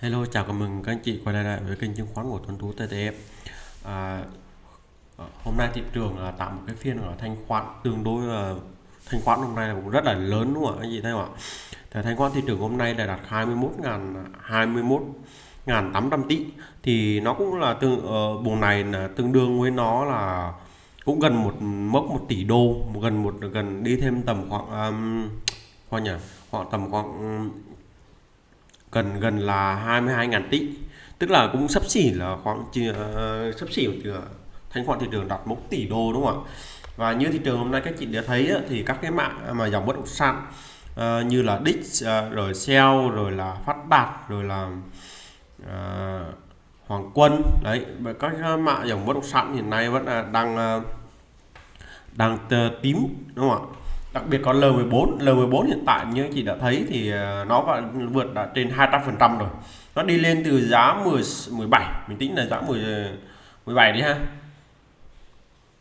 Hello, chào mừng mừng các anh chị quay lại với kênh chứng khoán của Tuấn Tú TTF. À, ờ, hôm nay thị trường là tạo một cái phiên ở thanh khoản tương đối là thanh khoản hôm nay là cũng rất là lớn đúng không ạ anh chị thấy không ạ? Thì thanh khoản thị trường hôm nay là đạt 21 ngàn 21 ngàn 800 tỷ thì nó cũng là tương ở uh, vùng này là tương đương với nó là cũng gần một mốc một tỷ đô gần một gần đi thêm tầm khoảng um, khoảng nhỉ khoảng tầm khoảng gần gần là 22.000 tỷ. Tức là cũng sắp xỉ là khoảng uh, sắp xỉ từ thanh khoản thị trường đạt mốc tỷ đô đúng không ạ? Và như thị trường hôm nay các chị đã thấy thì các cái mạng mà dòng bất động sản uh, như là Dix uh, rồi Shell rồi là Phát Đạt rồi là uh, Hoàng Quân đấy các cái mạng dòng bất động sản hiện nay vẫn là đang uh, đang tím đúng không ạ? Đặc biệt còn L14 L14 hiện tại như anh chị đã thấy thì ờ, nó vẫn vượt đã trên 200 phần trăm rồi. Nó đi lên từ giá 10 17 mình tính là giá 10 17 đi ha.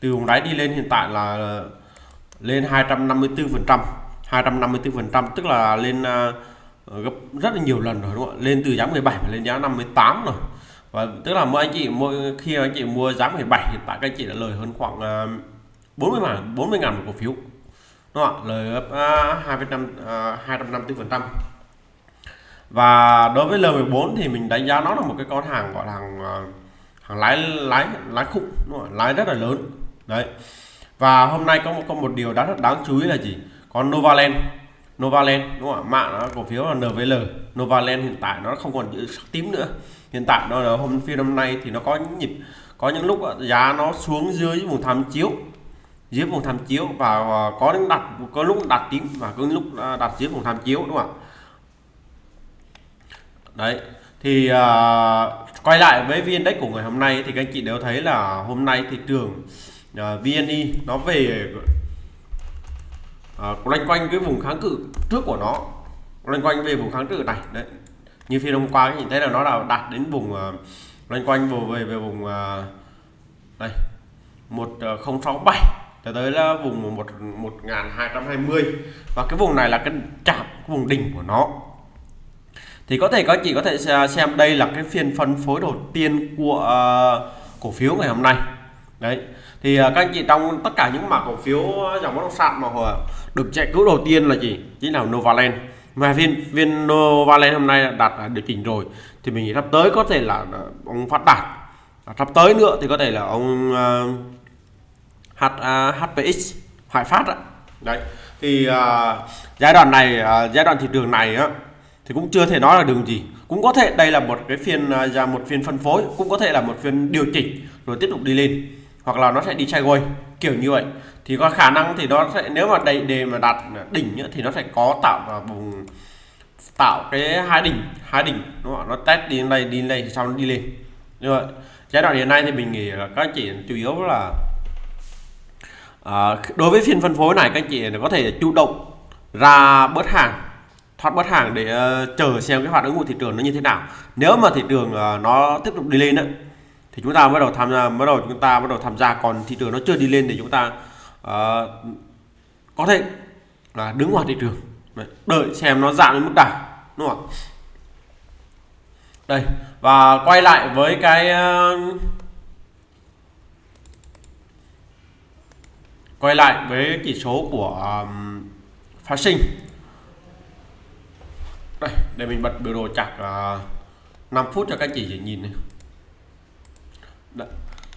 Từ vùng đáy đi lên hiện tại là lên 254 phần trăm 254 phần trăm, tức là lên ờ, gấp rất là nhiều lần rồi, đúng không ạ? Lên từ giá 17 lên giá 58 rồi. Và tức là mỗi anh chị, mỗi khi anh chị mua giá 17 hiện tại các anh chị đã lời hơn khoảng ờ, 40 ngàn 40 ngàn một cổ phiếu đúng không ạ? Lời gấp à, hai năm à, hai trăm năm phần trăm. Và đối với L14 thì mình đánh giá nó là một cái con hàng, gọi là hàng à, hàng lái lái lái khủng, đúng không? lái rất là lớn. Đấy. Và hôm nay có một có một điều đáng rất đáng chú ý là gì? Còn Novaland. Novaland, đúng không ạ? Mạng nó, cổ phiếu là NVL Novaland hiện tại nó không còn chữ sắc tím nữa. Hiện tại nó là hôm, phiên hôm nay thì nó có những nhịp, có những lúc giá nó xuống dưới vùng tham chiếu dưới vùng tham chiếu và có những đặt có lúc đặt tím và có lúc à, đặt dưới vùng tham chiếu đúng không ạ? Đấy thì uh, quay lại với viên index của ngày hôm nay thì các anh chị đều thấy là hôm nay thị trường à, uh, VNI nó về uh, loanh quanh cái vùng kháng cự trước của nó loanh quanh về vùng kháng cự này đấy. Như phiên hôm qua nhìn thấy là nó là đạt đến vùng uh, loanh quanh về về, về vùng uh, đây 1067 cho tới là vùng 1 1220 và cái vùng này là cái chạm vùng đỉnh của nó. Thì có thể các chị có thể xem đây là cái phiên phân phối đầu tiên của uh, cổ phiếu ngày hôm nay. Đấy. Thì uh, các anh chị trong tất cả những mã cổ phiếu dòng bất động sản mà được chạy cứu đầu tiên là gì? Chính là Novaland. Mà viên viên Novaland hôm nay đạt điều chỉnh rồi. Thì mình nghĩ sắp tới có thể là à, ông phát đạt. Sắp tới nữa thì có thể là ông uh, H, à, uh, HPX Hoài Phát á. đấy thì uh, giai đoạn này uh, giai đoạn thị trường này á thì cũng chưa thể nói là đường gì cũng có thể đây là một cái phiên ra uh, một phiên phân phối cũng có thể là một phiên điều chỉnh rồi tiếp tục đi lên hoặc là nó sẽ đi sideways kiểu như vậy thì có khả năng thì nó sẽ nếu mà đầy đề mà đạt đỉnh nữa, thì nó sẽ có tạo vào vùng tạo cái hai đỉnh hai đỉnh đúng không? nó test đi lên đây đi lên thì sau nó đi lên như vậy giai đoạn hiện nay thì mình nghĩ là các chị chủ yếu là à, đối với phiên phân phối này các anh chị có thể chủ động ra bớt hàng thoát bớt hàng để uh, chờ xem cái hoạt ứng của thị trường nó như thế nào. Nếu mà thị trường uh, nó tiếp tục đi lên đó, thì chúng ta bắt đầu tham gia bắt đầu chúng ta bắt đầu tham gia. Còn thị trường nó chưa đi lên thì chúng ta uh, có thể là đứng ngoài thị trường. Đợi xem nó giảm đến mức nào đúng không đây và quay lại với cái uh, quay lại với chỉ số của um, phát sinh. Đây để mình bật biểu đồ chặt uh, 5 phút cho các chị nhìn này. Đây,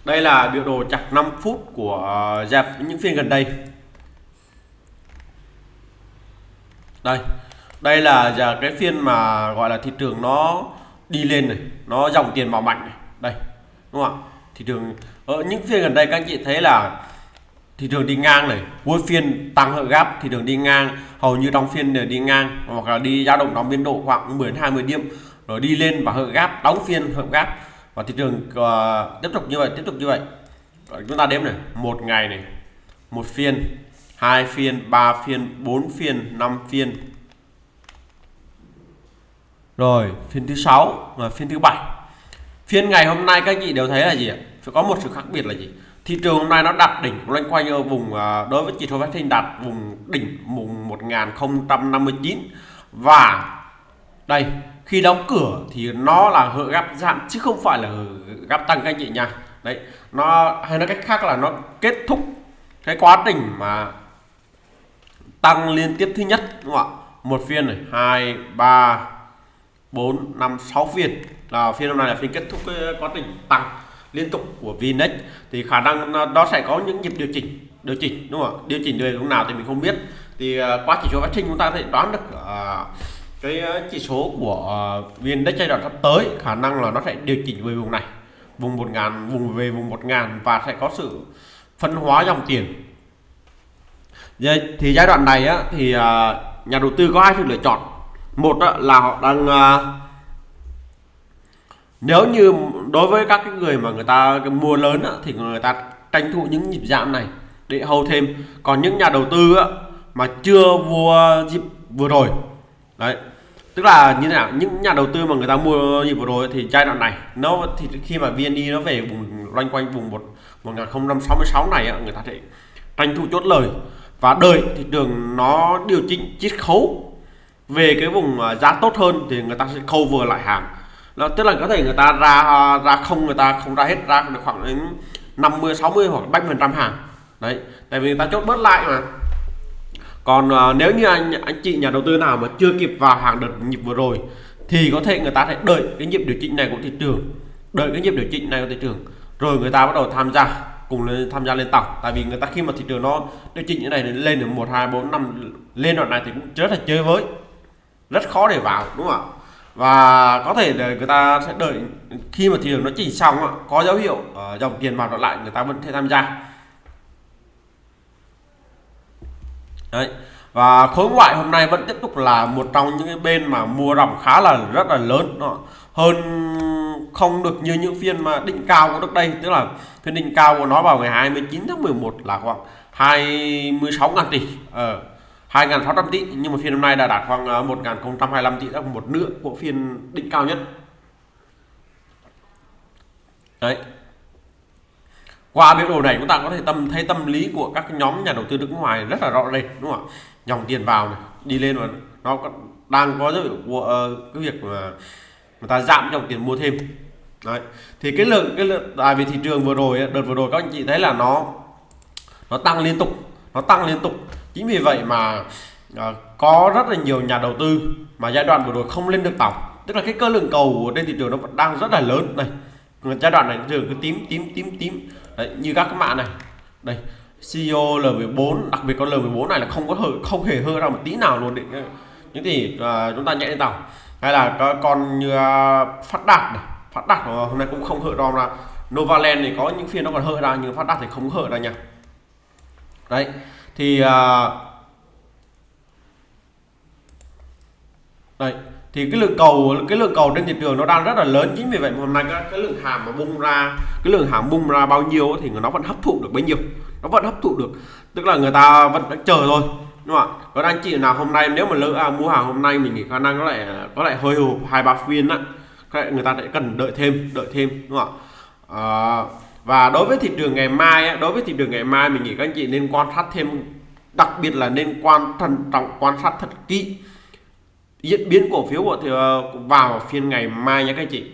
đây là biểu đồ chặt 5 phút của à, uh, dẹp những phiên gần đây. Đây đây là giờ cái phiên mà gọi là thị trường nó đi lên này nó dòng tiền vào mạnh này. Đây đúng không ạ? Thị trường ở những phiên gần đây các anh chị thấy là thị trường đi ngang này cuối phiên tăng hợp gap thị trường đi ngang hầu như trong phiên đều đi ngang hoặc là đi dao động trong biên độ khoảng 10 20 điểm rồi đi lên và hợp gap đóng phiên hợp gap và thị trường uh, tiếp tục như vậy tiếp tục như vậy. Rồi chúng ta đếm này một ngày này một phiên hai phiên ba phiên bốn phiên năm phiên. Rồi phiên thứ sáu và phiên thứ bảy. Phiên ngày hôm nay các chị đều thấy là gì ạ? Có một sự khác biệt là gì? Thị trường hôm nay nó đặt đỉnh loanh quanh ở vùng à, đối với chỉ số sinh đặt vùng đỉnh vùng 1059 và đây, khi đóng cửa thì nó là hợp gap giảm, chứ không phải là gap tăng các anh chị nha. Đấy, nó hay nói cách khác là nó kết thúc cái quá trình mà tăng liên tiếp thứ nhất, đúng không ạ? Một phiên này, hai, ba, bốn, năm, sáu phiên. Là phiên hôm nay là phiên kết thúc cái quá trình tăng liên tục của VNX thì khả năng nó sẽ có những nhịp điều chỉnh điều chỉnh đúng không ạ? Điều chỉnh về lúc nào thì mình không biết. Thì à, qua chỉ số phát sinh chúng ta thể đoán được uh, cái à, chỉ số của VNX giai đoạn sắp tới khả năng là nó sẽ điều chỉnh về vùng này vùng một ngàn vùng về vùng một ngàn và sẽ có sự phân hóa dòng tiền. Thì giai đoạn này á, thì nhà đầu tư có hai sự lựa chọn. Một á, là họ đang uh, nếu như đối với các cái người mà người ta mua lớn á, thì người ta tranh thủ những nhịp giảm này để hầu thêm. Còn những nhà đầu tư á, mà chưa mua dịp vừa rồi đấy. Tức là như thế nào? Những nhà đầu tư mà người ta mua dịp vừa rồi thì giai đoạn này nó thì khi mà VND nó về vùng loanh quanh vùng một 1066 này á, người ta sẽ tranh thủ chốt lời. Và đợi thị trường nó điều chỉnh chiết khấu về cái vùng à, giá tốt hơn thì người ta sẽ khâu vừa lại hàng đó, tức là có thể người ta ra à, ra không người ta không ra hết ra được khoảng đến 50 60 hoặc 70 phần trăm hàng. Đấy tại vì người ta chốt bớt lại mà. Còn uh, nếu như anh anh chị nhà đầu tư nào mà chưa kịp vào hàng đợt nhịp vừa rồi thì có thể người ta sẽ đợi cái nhịp điều chỉnh này của thị trường. Đợi cái nhịp điều chỉnh này của thị trường. Rồi người ta bắt đầu tham gia cùng lên tham gia lên tàu. Tại vì người ta khi mà thị trường nó điều chỉnh như này lên được một hai bốn năm lên đoạn này thì cũng rất là chơi với. Rất khó để vào đúng không ạ? Và có thể là người ta sẽ đợi khi mà thị trường nó chỉnh xong có dấu hiệu ờ, dòng tiền vào lại người ta vẫn thể tham gia. Đấy. Và khối ngoại hôm nay vẫn tiếp tục là một trong những cái bên mà mua ròng khá là rất là lớn đó. hơn không được như những phiên mà định cao của trước đây tức là phiên định cao của nó vào ngày 29 tháng 11 là khoảng 26 ngàn tỷ ở ờ, 2.600 tỷ nhưng mà phiên hôm nay đã đạt khoảng ờ, 1.025 tỷ là một nửa của phiên đỉnh cao nhất. Đấy. Qua biểu đồ này chúng ta có thể tâm thấy tâm lý của các nhóm nhà đầu tư nước ngoài rất là rõ rệt đúng không ạ? Dòng tiền vào này đi lên và nó đang có dấu hiệu của uh, cái việc mà người ta giảm dòng tiền mua thêm. Đấy. Thì cái lượng cái lượng tại vì thị trường vừa rồi đợt vừa rồi các anh chị thấy là nó nó tăng liên tục nó tăng liên tục chính vì vậy mà uh, có rất là nhiều nhà đầu tư mà giai đoạn vừa rồi không lên được tổng tức là cái cơ lượng cầu trên thị trường nó vẫn đang rất là lớn. Này giai đoạn này thường cứ tím tím tím tím. Đấy, như các cái mạng này. Đây CEO L14 đặc biệt con L14 này là không có hở không hề hơ ra một tí nào luôn định những gì uh, à, chúng ta nhẹ lên tàu. Hay là có con như uh, phát đạt này. Phát đạt hôm nay cũng không hở ra. Là Novaland thì có những phiên nó còn hở ra nhưng phát đạt thì không hở ra nha. Đấy thì à, uh, đây thì cái lượng cầu cái lượng cầu trên thị trường nó đang rất là lớn. Chính vì vậy hôm nay cái, cái lượng hàng mà bung ra cái lượng hàng bung ra bao nhiêu thì nó vẫn hấp thụ được bấy nhiêu. Nó vẫn hấp thụ được. Tức là người ta vẫn đang chờ thôi đúng không ạ? Còn anh chị nào hôm nay nếu mà lỡ à, mua hàng hôm nay mình nghĩ khả năng có lại có lại hơi hụt hai ba phiên á. Người ta lại cần đợi thêm đợi thêm đúng không ạ? À, và đối với thị trường ngày mai đối với thị trường ngày mai mình nghĩ các anh chị nên quan sát thêm đặc biệt là nên quan thận trọng quan sát thật kỹ diễn biến cổ phiếu của thì ờ, vào phiên ngày mai nhé các anh chị.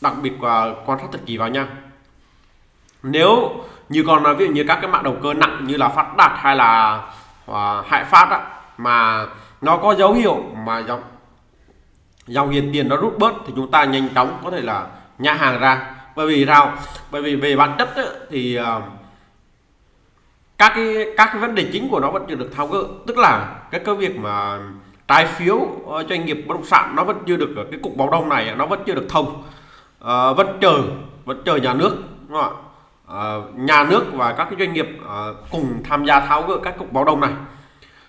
Đặc biệt là quan sát thật kỹ vào nha. Nếu như còn ví dụ như các cái mạng đầu cơ nặng như là phát đạt hay là ờ, uh, hại phát á, mà nó có dấu hiệu mà dòng dòng hiện tiền nó rút bớt thì chúng ta nhanh chóng có thể là nhả hàng ra bởi vì sao? Bởi vì về bản chất ấy, thì uh, các cái các cái vấn đề chính của nó vẫn chưa được tháo gỡ. Tức là cái cái việc mà trái phiếu ờ, doanh nghiệp bất động sản nó vẫn chưa được cái cục báo đông này nó vẫn chưa được thông. À, vẫn chờ vẫn chờ nhà nước đúng không ạ? À, nhà nước và các cái doanh nghiệp à, cùng tham gia tháo gỡ các cục báo đông này.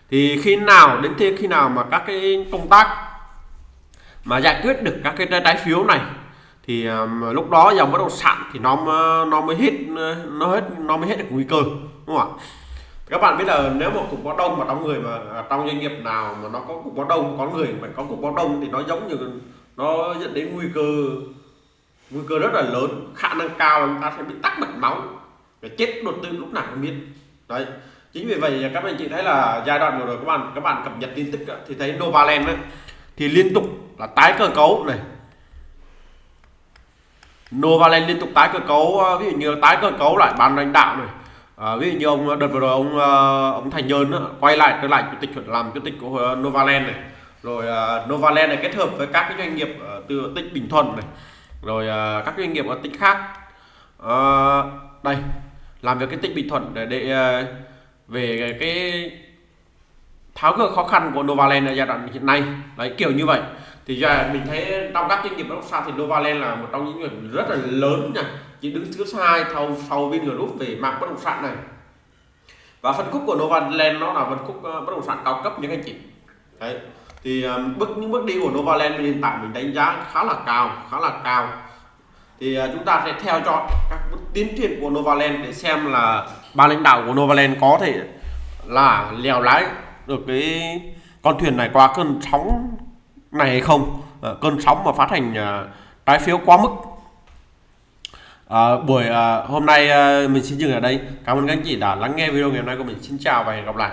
Thì khi nào đến thế khi nào mà các cái công tác mà giải quyết được các cái trái phiếu này thì um, lúc đó dòng bất động sản thì nó nó mới hết nó hết nó mới hết được nguy cơ đúng không ạ? Các bạn biết là nếu một cục báo đông mà trong người mà à, trong doanh nghiệp nào mà nó có cục báo đông có người mà có cục báo đông thì nó giống như nó dẫn đến nguy cơ nguy cơ rất là lớn. Khả năng cao là chúng ta sẽ bị tắc mạch máu và chết đột tử lúc nào không biết. Đấy. Chính vì vậy các anh chị thấy là giai đoạn vừa rồi các bạn các bạn cập nhật tin tức thì thấy Novaland ấy, thì liên tục là tái cơ cấu này Novaland liên tục tái cơ cấu ờ, ví dụ như tái cơ cấu lại ban lãnh đạo này. À, ví dụ như ông ờ, đợt vừa rồi ông ông Thành Nhơn đó, quay lại trở lại chủ tịch làm chủ tịch của Novaland này. Rồi uh, Novaland này kết hợp với các cái doanh nghiệp uh, từ tỉnh Bình Thuận này rồi uh, các doanh nghiệp ở tỉnh khác. Uh, đây làm việc cái tỉnh Bình Thuận để, để uh, về cái tháo gỡ khó khăn của Novaland ở giai đoạn hiện nay. Đấy kiểu như vậy thì giờ mình thấy trong các doanh nghiệp bất động sản thì Novaland là một trong những người rất là lớn nha. Chỉ đứng thứ hai sau sau Vingroup về mạng bất động sản này. Và phân khúc của Novaland nó là phân khúc ờ, bất động sản cao cấp những anh chị. Đấy, thì ờ, bước, những bước đi của Novaland hiện tại mình đánh giá khá là cao, khá là cao. Thì ờ, chúng ta sẽ theo dõi các bước tiến triển của Novaland để xem là ban lãnh đạo của Novaland có thể là lèo lái được cái con thuyền này qua cơn sóng này hay không? À, cơn sóng mà phát hành à, trái phiếu quá mức. À, buổi à, hôm nay à, mình xin dừng ở đây. Cảm ơn các anh chị đã lắng nghe video ngày hôm nay của mình. Xin chào và hẹn gặp lại.